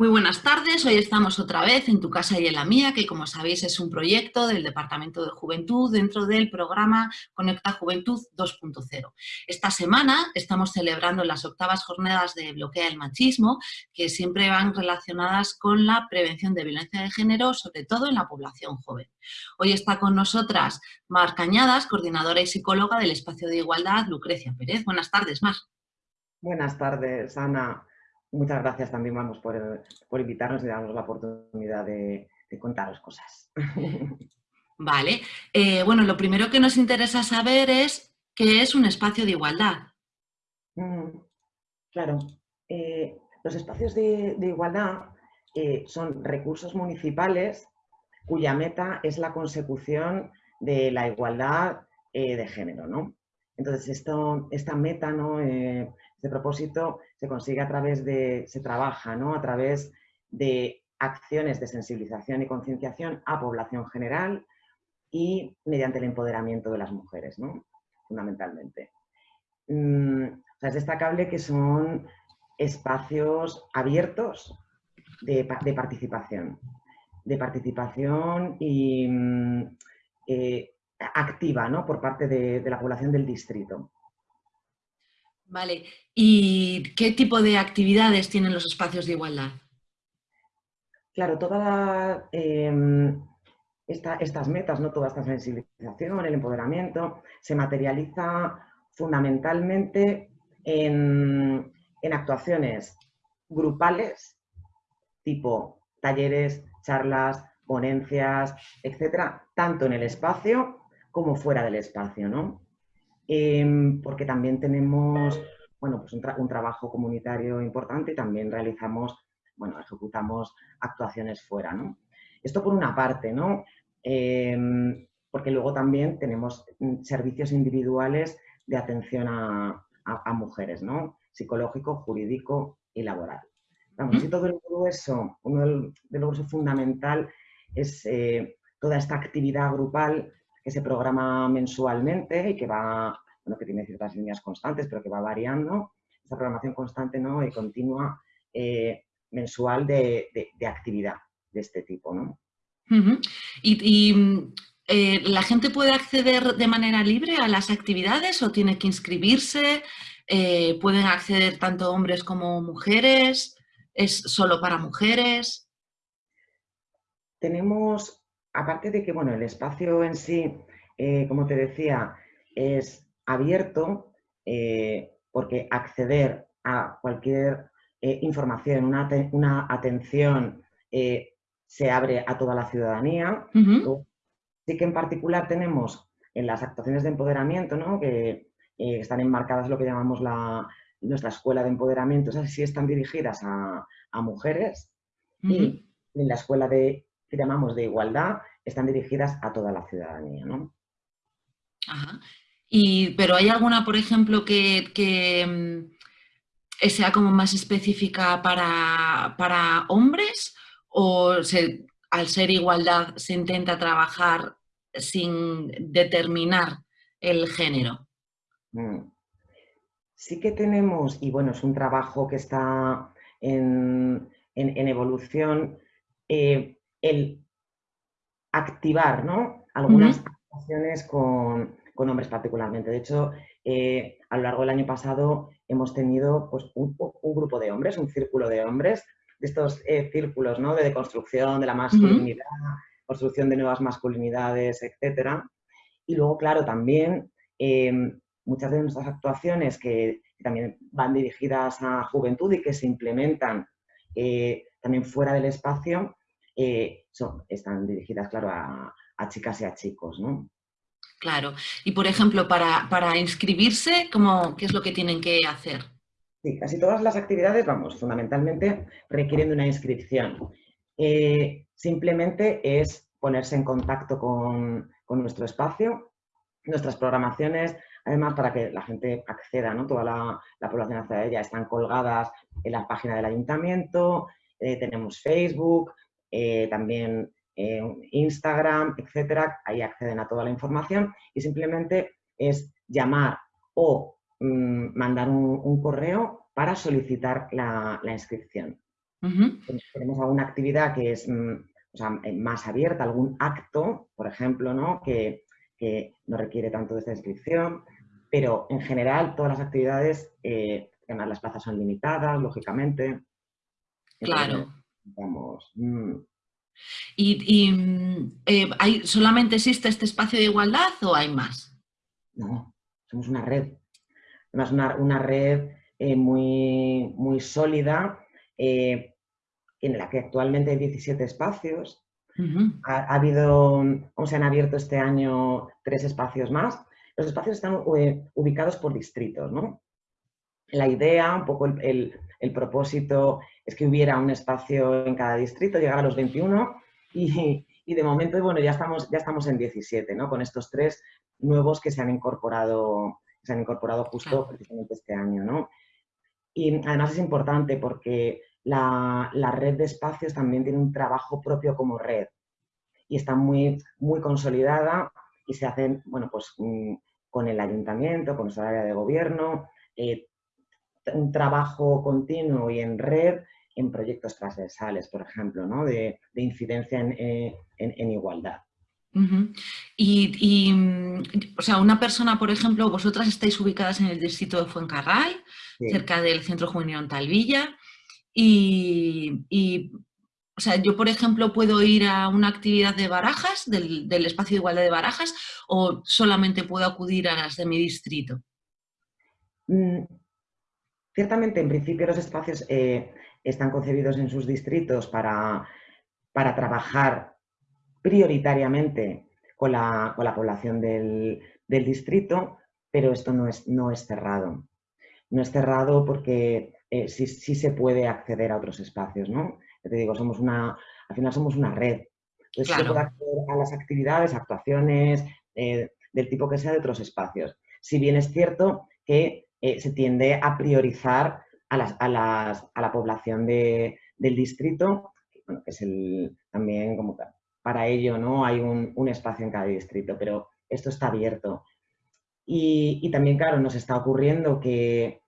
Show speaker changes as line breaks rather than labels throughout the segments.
Muy buenas tardes, hoy estamos otra vez en Tu Casa y en la Mía, que como sabéis es un proyecto del Departamento de Juventud dentro del programa Conecta Juventud 2.0. Esta semana estamos celebrando las octavas jornadas de Bloquea el Machismo, que siempre van relacionadas con la prevención de violencia de género, sobre todo en la población joven. Hoy está con nosotras Mar Cañadas, coordinadora y psicóloga del Espacio de Igualdad, Lucrecia Pérez. Buenas tardes, Mar.
Buenas tardes, Ana. Muchas gracias también, vamos, por, invitarnos y darnos la oportunidad de, contaros cosas.
Vale. Eh, bueno, lo primero que nos interesa saber es qué es un espacio de igualdad.
Mm, claro. Eh, los espacios de, igualdad eh, son recursos municipales cuya meta es la consecución de la igualdad de género, ¿no? Entonces, esto, esta meta, ¿no? Este propósito se consigue a través de, se trabaja ¿no? a través de acciones de sensibilización y concienciación a población general y mediante el empoderamiento de las mujeres, ¿no? fundamentalmente. Mm, es destacable que son espacios abiertos de, participación, de participación y mm, eh, activa ¿no? por parte de la población del distrito.
Vale, ¿y qué tipo de actividades tienen los espacios de igualdad?
Claro, todas em, estas metas, ¿no? toda esta sensibilización, el empoderamiento, se materializa fundamentalmente en, en actuaciones grupales, tipo talleres, charlas, ponencias, etcétera, tanto en el espacio como fuera del espacio, ¿no? Em, porque también tenemos bueno, pues un, trabajo comunitario importante y también realizamos, bueno, ejecutamos actuaciones fuera. ¿no? Esto por una parte, ¿no? Em, porque luego también tenemos mm, servicios individuales de atención a, mujeres, ¿no? psicológico, jurídico y laboral. Vamos, y todo el grueso, uno del, del fundamental es eh, toda esta actividad grupal que se programa mensualmente y que va, bueno, que tiene ciertas líneas constantes, pero que va variando. Esta programación constante ¿no? y continua eh, mensual de, actividad de este tipo. ¿no?
¿Y, eh, la gente puede acceder de manera libre a las actividades o tiene que inscribirse? Eh, ¿Pueden acceder tanto hombres como mujeres? ¿Es solo para mujeres?
Tenemos aparte de que bueno, el espacio en sí, eh, como te decía, es abierto, eh, porque acceder a cualquier eh, información, una, atención, se abre a toda la ciudadanía. Sí que en particular tenemos en las actuaciones de empoderamiento, ¿no? que están enmarcadas lo que llamamos la, nuestra escuela de empoderamiento, esas sí están dirigidas a, mujeres, y en la escuela de que llamamos de igualdad están dirigidas a toda la ciudadanía. ¿no?
Ajá. Y, ¿Pero hay alguna, por ejemplo, que, mm, sea como más específica para, hombres o al ser igualdad se intenta trabajar sin determinar el género? Mm.
Sí que tenemos, y bueno, es un trabajo que está en, evolución, eh, el activar ¿no? algunas acciones con, hombres particularmente. De hecho, eh, a lo largo del año pasado hemos tenido pues, un, grupo de hombres, un círculo de hombres, de estos eh, círculos ¿no? de deconstrucción de la masculinidad, construcción de nuevas masculinidades, etc. Y luego, claro, también em, muchas de nuestras actuaciones que, también van dirigidas a juventud y que se implementan eh, también fuera del espacio, eh, son, están dirigidas, claro, a, chicas y a chicos, ¿no?
Claro. Y, por ejemplo, para, para inscribirse, ¿cómo, ¿qué es lo que tienen que hacer?
Sí, casi todas las actividades, vamos, fundamentalmente requieren de una inscripción. Eh, simplemente es ponerse en contacto con, nuestro espacio, nuestras programaciones, además para que la gente acceda, ¿no? toda la, población hacia ella, están colgadas en la página del ayuntamiento, eh, tenemos Facebook, eh, también eh, Instagram, etcétera, ahí acceden a toda la información y simplemente es llamar o mm, mandar un, correo para solicitar la, inscripción. Tenemos alguna actividad que es mm, eh, más abierta, algún acto, por ejemplo, ¿no? Que, no requiere tanto de esta inscripción, pero en general todas las actividades, eh, además las plazas son limitadas, lógicamente.
Claro.
Vamos, mm.
¿Y, eh, hay, solamente existe este espacio de igualdad o hay más?
No, somos una red. Además, una, una red muy, muy sólida eh, en la que actualmente hay 17 espacios. ha, habido, se han abierto este año tres espacios más. Los espacios están eh, ubicados por distritos, ¿no? La idea, un poco el, propósito es que hubiera un espacio en cada distrito, llegar a los 21 y, de momento, bueno, ya estamos, ya estamos en 17, ¿no? Con estos tres nuevos que se han incorporado, se han incorporado justo precisamente este año, ¿no? Y además es importante porque la, red de espacios también tiene un trabajo propio como red y está muy, muy consolidada y se hacen, bueno, pues mm, con el ayuntamiento, con nuestra área de gobierno, eh, un trabajo continuo y en red en proyectos transversales, por ejemplo, ¿no? de, incidencia en, eh, igualdad.
y, mm, o sea, una persona, por ejemplo, vosotras estáis ubicadas en el distrito de Fuencarral, cerca del Centro Juvenil Talvilla, y, o sea, yo, por ejemplo, puedo ir a una actividad de barajas, del, espacio de igualdad de barajas, o solamente puedo acudir a las de mi distrito.
Mm, ciertamente, en principio, los espacios eh, están concebidos en sus distritos para, para trabajar prioritariamente con la, población del, del, distrito, pero esto no es, no es cerrado. No es cerrado porque eh, sí, se puede acceder a otros espacios, ¿no? te digo, somos una, al final somos una red. Entonces se puede acceder a las actividades, actuaciones, eh, del tipo que sea de otros espacios. Si bien es cierto que eh, se tiende a priorizar a, las, a, las, a la población de, del distrito, bueno, que es el, también como para ello ¿no? hay un, un, espacio en cada distrito, pero esto está abierto. Y, y, también, claro, nos está ocurriendo que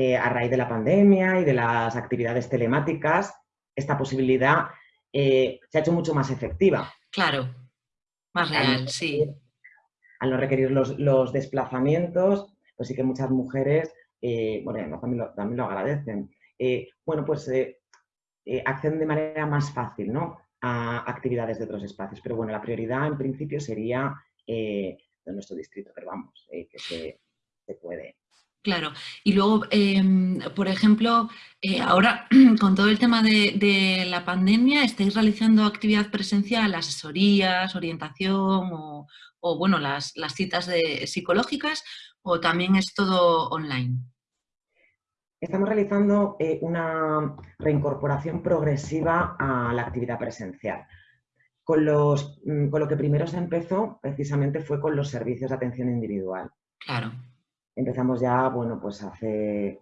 eh, a raíz de la pandemia y de las actividades telemáticas, esta posibilidad eh, se ha hecho mucho más efectiva.
Claro, más real, sí.
Al no requerir los, desplazamientos, pues sí que muchas mujeres, eh, bueno, también lo, agradecen, bueno, pues acceden de manera más fácil, ¿no? a actividades de otros espacios. Pero bueno, la prioridad en principio sería de nuestro distrito, pero vamos, que se, puede.
Claro, y luego, em, por ejemplo, eh, ahora con todo el tema de, la pandemia, ¿estáis realizando actividad presencial, asesorías, orientación o, bueno, las, citas de, psicológicas o también es todo online?
Estamos realizando eh, una reincorporación progresiva a la actividad presencial. Con, los, mm, con lo que primero se empezó precisamente fue con los servicios de atención individual.
Claro
empezamos ya, bueno, pues hace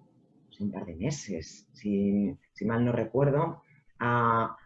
pues, un par de meses, si, mal no recuerdo, a,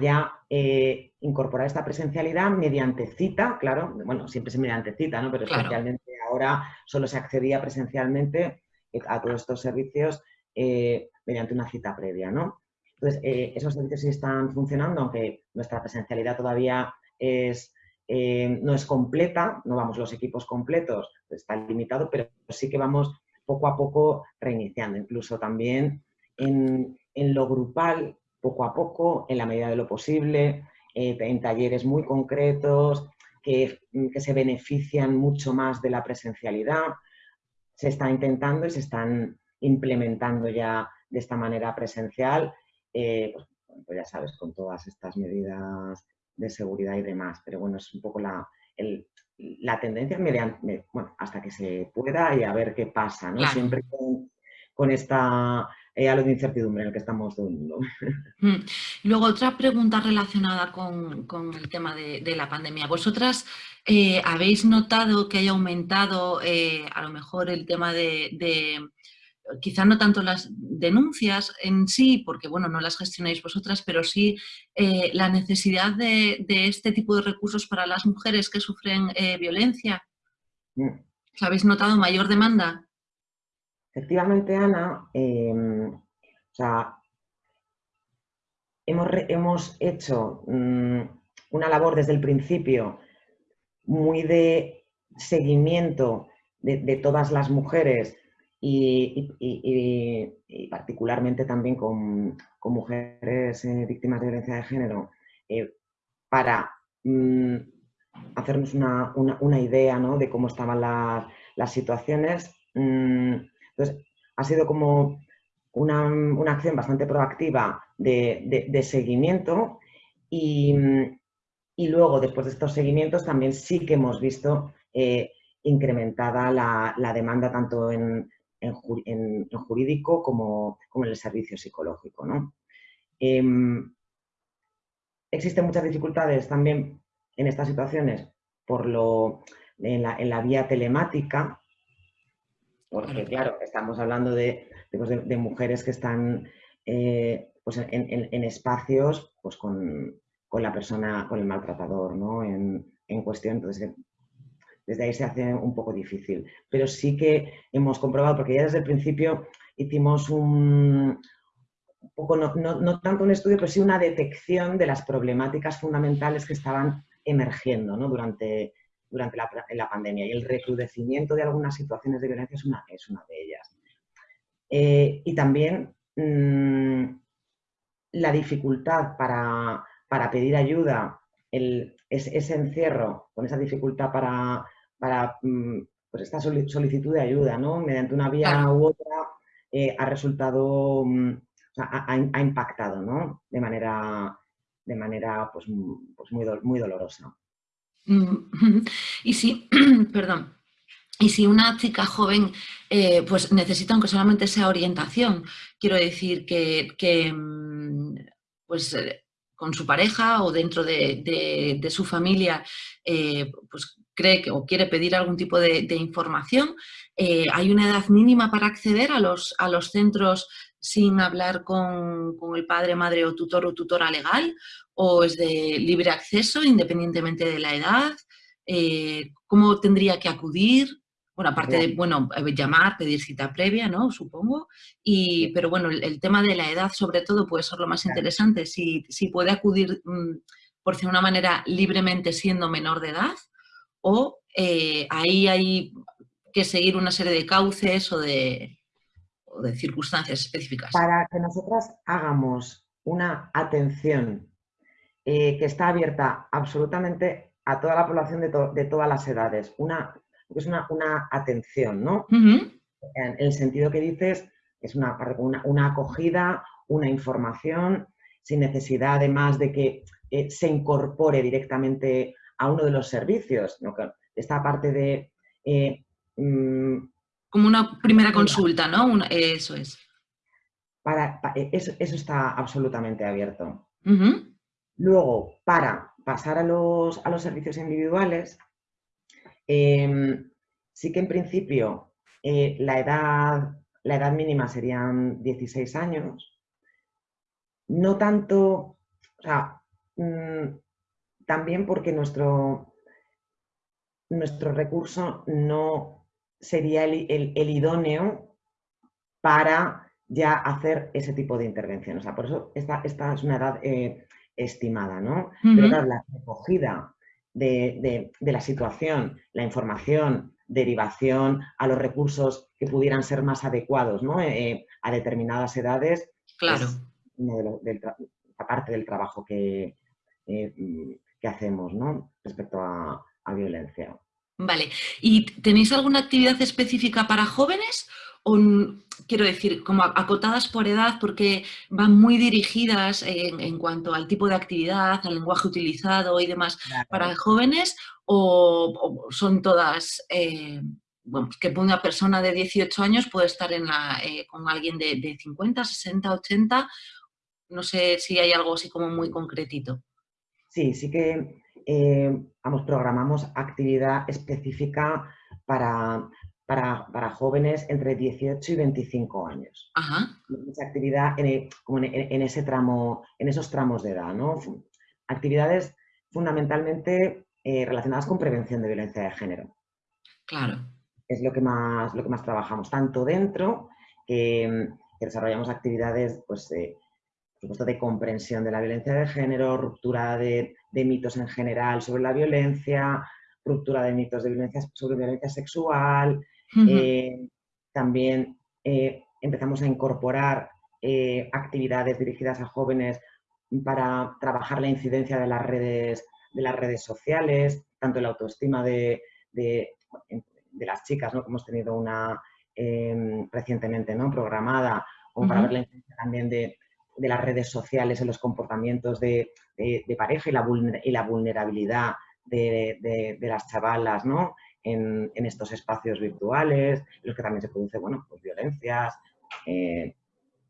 ya eh, incorporar esta presencialidad mediante cita, claro, bueno, siempre es mediante cita, ¿no? Pero especialmente ahora solo se accedía presencialmente eh, a todos estos servicios eh, mediante una cita previa, ¿no? Entonces, esos servicios sí están funcionando, aunque nuestra presencialidad todavía es eh, no es completa, no vamos los equipos completos, está limitado, pero sí que vamos poco a poco reiniciando, incluso también en, lo grupal, poco a poco, en la medida de lo posible, eh, en talleres muy concretos que, se benefician mucho más de la presencialidad. Se está intentando y se están implementando ya de esta manera presencial, eh, pues, pues ya sabes, con todas estas medidas de seguridad y demás. Pero bueno, es un poco la, la tendencia mediante, bueno, hasta que se pueda y a ver qué pasa, ¿no? Siempre con, esta eh, halo de incertidumbre en el que estamos todo el mundo.
Mm. Luego, otra pregunta relacionada con, el tema de, la pandemia. ¿Vosotras eh, habéis notado que haya aumentado eh, a lo mejor el tema de quizá no tanto las denuncias en sí, porque bueno, no las gestionáis vosotras, pero sí eh, la necesidad de, este tipo de recursos para las mujeres que sufren eh, violencia. Mm. ¿Habéis notado mayor demanda?
Efectivamente, Ana, em, hemos, hecho mm, una labor desde el principio muy de seguimiento de, todas las mujeres y, particularmente también con, mujeres eh, víctimas de violencia de género eh, para mm, hacernos una, idea de cómo estaban las situaciones. Mm, entonces, ha sido como una, acción bastante proactiva de, seguimiento y, luego, después de estos seguimientos, también sí que hemos visto eh, incrementada la, demanda tanto en, jurídico como, en el servicio psicológico. Em, existen muchas dificultades también en estas situaciones por lo, en, la, vía telemática, porque claro, estamos hablando de, pues, mujeres que están eh, pues en, espacios pues con, la persona, con el maltratador ¿no? en, cuestión. Entonces, desde ahí se hace un poco difícil. Pero sí que hemos comprobado, porque ya desde el principio hicimos un, poco, no, tanto un estudio, pero sí una detección de las problemáticas fundamentales que estaban emergiendo durante, durante la, pandemia y el recrudecimiento de algunas situaciones de violencia es una, es una de ellas. Eh, y también mm, la dificultad para, pedir ayuda, el, ese, encierro con esa dificultad para, para mm, pues esta solicitud de ayuda, ¿no? mediante una vía u otra, eh, ha resultado, mm, ha, impactado ¿no? de manera, de manera pues, pues muy, muy dolorosa.
Y si, perdón, y si una chica joven eh, pues necesita, aunque solamente sea orientación, quiero decir que, mm, pues eh, con su pareja o dentro de, su familia eh, pues cree que, o quiere pedir algún tipo de, información, hay una edad mínima para acceder a los, a los centros sin hablar con, con, el padre, madre o tutor o tutora legal o es de libre acceso independientemente de la edad? Eh, ¿Cómo tendría que acudir? Bueno, aparte de, bueno, eh, llamar, pedir cita previa, ¿no? Supongo. Y, pero bueno, el, tema de la edad sobre todo puede ser lo más interesante. Si, si puede acudir, mm, por de una manera, libremente siendo menor de edad o eh, ahí hay que seguir una serie de cauces o de, o de circunstancias específicas.
Para que nosotras hagamos una atención eh, que está abierta absolutamente a toda la población de, todas las edades. Una, es una, atención, ¿no? En el sentido que dices, es una, una, acogida, una información, sin necesidad además de que eh, se incorpore directamente a uno de los servicios. Esta parte de...
Eh, mm, Como una primera consulta, ¿no? eso es.
Para, eso, está absolutamente abierto. Luego, para pasar a los, servicios individuales, em, sí que en principio eh, la, edad, la edad mínima serían 16 años. No tanto, o sea, mm, también porque nuestro, nuestro recurso no sería el, idóneo para ya hacer ese tipo de intervención. O sea, por eso esta, esta es una edad eh, estimada, ¿no? Pero claro, la recogida de, la situación, la información, derivación a los recursos que pudieran ser más adecuados ¿no? Eh, eh, a determinadas edades,
claro.
es de parte del trabajo que, eh, que hacemos ¿no? respecto a, a violencia.
Vale. ¿Y tenéis alguna actividad específica para jóvenes quiero decir, como acotadas por edad porque van muy dirigidas en, cuanto al tipo de actividad, al lenguaje utilizado y demás para jóvenes o, son todas, eh, bueno, que una persona de 18 años puede estar en la, eh, con alguien de, 50, 60, 80, no sé si hay algo así como muy concretito.
Sí, sí que eh, vamos, programamos actividad específica para, para, jóvenes entre 18 y 25 años.
Ajá.
Mucha actividad en, como en, ese tramo, en esos tramos de edad, ¿no? Actividades fundamentalmente eh, relacionadas con prevención de violencia de género.
Claro.
Es lo que más, lo que más trabajamos, tanto dentro que, desarrollamos actividades pues, supuesto, de comprensión de la violencia de género, ruptura de, mitos en general sobre la violencia, ruptura de mitos de violencia, sobre violencia sexual. Eh, también eh, empezamos a incorporar eh, actividades dirigidas a jóvenes para trabajar la incidencia de las redes, de las redes sociales, tanto la autoestima de, las chicas, ¿no? que hemos tenido una em, recientemente ¿no? programada, como para ver la incidencia también de, las redes sociales en los comportamientos de, pareja y la, y la vulnerabilidad de, las chavalas ¿no? en, estos espacios virtuales, en los que también se produce bueno, pues violencias, eh,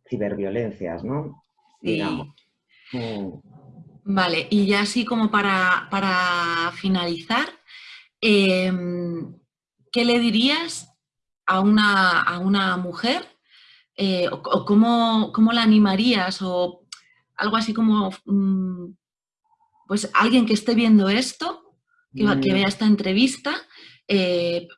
ciberviolencias, ¿no?
Digamos. Mm. Vale, y ya así como para, finalizar, em, ¿qué le dirías a una, a una mujer eh, o, cómo, la animarías o algo así como, mm, pues alguien que esté viendo esto, que, que mm. vea esta entrevista, eh,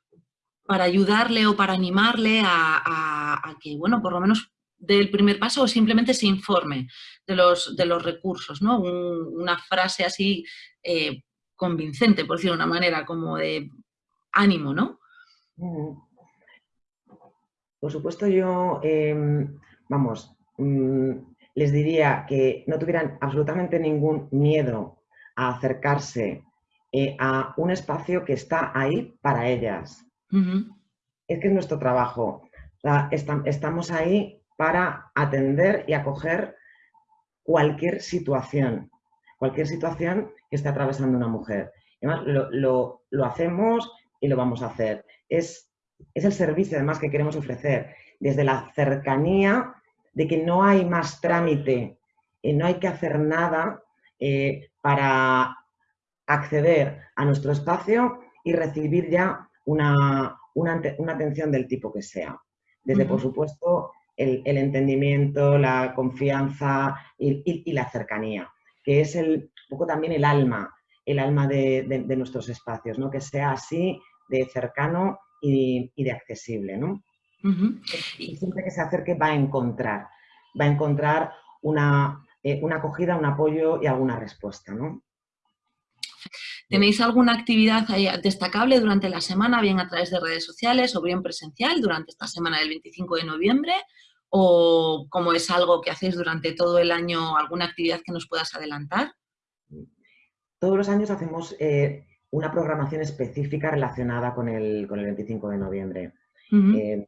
para ayudarle o para animarle a, que, bueno, por lo menos dé el primer paso o simplemente se informe de los, de los recursos, ¿no? una frase así eh, convincente, por decirlo de una manera, como de ánimo, ¿no? Mm.
Por supuesto, yo, em, vamos, mm, les diría que no tuvieran absolutamente ningún miedo a acercarse eh, a un espacio que está ahí para ellas. Es que es nuestro trabajo. estamos ahí para atender y acoger cualquier situación, cualquier situación que esté atravesando una mujer. Además, lo, lo hacemos y lo vamos a hacer. Es es el servicio además que queremos ofrecer, desde la cercanía de que no hay más trámite, y no hay que hacer nada eh, para acceder a nuestro espacio y recibir ya una, atención del tipo que sea. Desde, por supuesto, el, entendimiento, la confianza y, la cercanía, que es el, un poco también el alma, el alma de, de nuestros espacios, ¿no? que sea así de cercano y, de accesible, ¿no? Y siempre que se acerque va a encontrar, va a encontrar una, eh, una acogida, un apoyo y alguna respuesta, ¿no?
¿Tenéis alguna actividad destacable durante la semana, bien a través de redes sociales o bien presencial durante esta semana del 25 de noviembre? ¿O como es algo que hacéis durante todo el año, alguna actividad que nos puedas adelantar?
Todos los años hacemos eh, una programación específica relacionada con el, 25 de noviembre. Eh,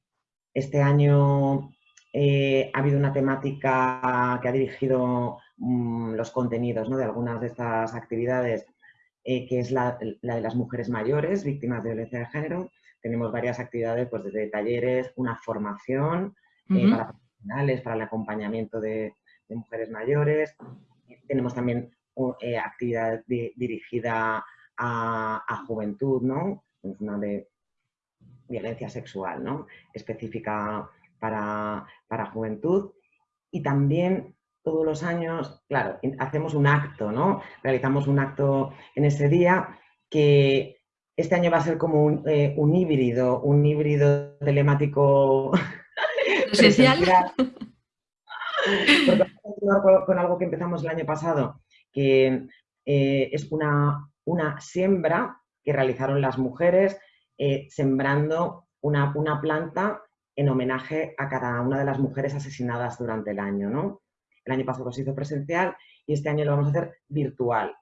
este año eh, ha habido una temática que ha dirigido mm, los contenidos de algunas de estas actividades, eh, que es la, de las mujeres mayores víctimas de violencia de género. Tenemos varias actividades, pues desde talleres, una formación para profesionales, para el acompañamiento de, mujeres mayores. Tenemos también actividad dirigida a, juventud, ¿no? Una de violencia sexual, ¿no? Específica para, juventud. Y también todos los años, claro, hacemos un acto, ¿no? Realizamos un acto en ese día que este año va a ser como un, eh, híbrido, un híbrido telemático
presencial.
con, algo que empezamos el año pasado, que eh, es una una siembra que realizaron las mujeres eh, sembrando una, planta en homenaje a cada una de las mujeres asesinadas durante el año. ¿no? El año pasado se hizo presencial y este año lo vamos a hacer virtual.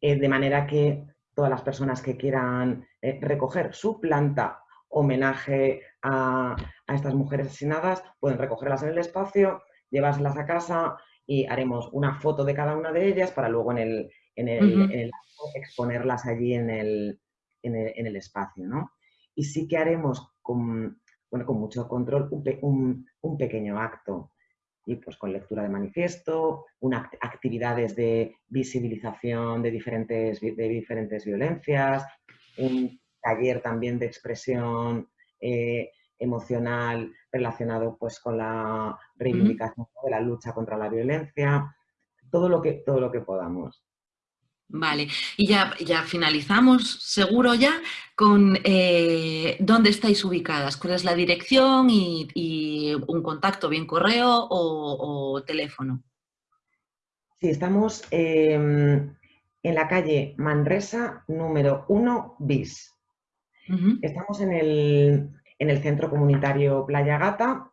Eh, de manera que todas las personas que quieran eh, recoger su planta homenaje a, estas mujeres asesinadas pueden recogerlas en el espacio, llevárselas a casa y haremos una foto de cada una de ellas para luego en el, en el, exponerlas allí en el, en el, espacio, ¿no? Y sí que haremos con, bueno, con mucho control un, un, pequeño acto y pues con lectura de manifiesto, una, actividades de visibilización de diferentes, de diferentes violencias, un taller también de expresión eh, emocional relacionado pues con la reivindicación de la lucha contra la violencia, todo lo que, todo lo que podamos.
Vale, y ya, ya finalizamos, seguro ya, con eh, dónde estáis ubicadas, cuál es la dirección y, un contacto, bien correo o, teléfono.
Sí, estamos em, en la calle Manresa número 1 bis. Estamos en el, en el centro comunitario Playa Gata.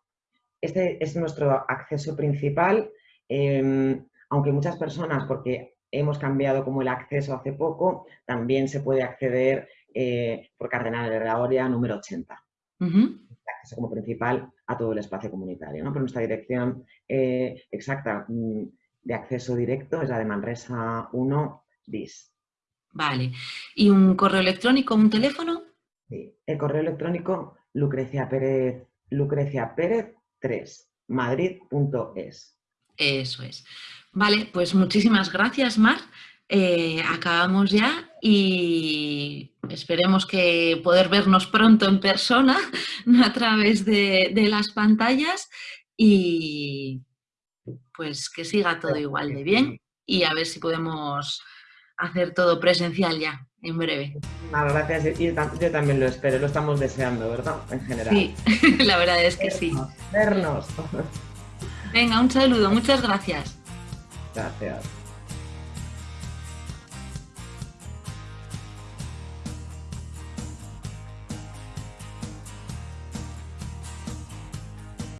Este es nuestro acceso principal, em, aunque muchas personas, porque hemos cambiado como el acceso hace poco, también se puede acceder eh, por Cardenal de la número 80. acceso como principal a todo el espacio comunitario. ¿no? Pero nuestra dirección eh, exacta mm, de acceso directo es la de Manresa 1 bis.
Vale. ¿Y un correo electrónico, un teléfono?
Sí, el correo electrónico Lucrecia Pérez, Lucrecia Pérez 3, madrid.es.
Eso es. Vale, pues muchísimas gracias, Mar. Eh, acabamos ya y esperemos que poder vernos pronto en persona a través de, las pantallas y pues que siga todo igual de bien y a ver si podemos hacer todo presencial ya en breve.
gracias. yo también lo espero, lo estamos deseando, ¿verdad? En general.
Sí, la verdad es que sí.
Vernos.
Venga, un saludo, muchas gracias.
Gracias.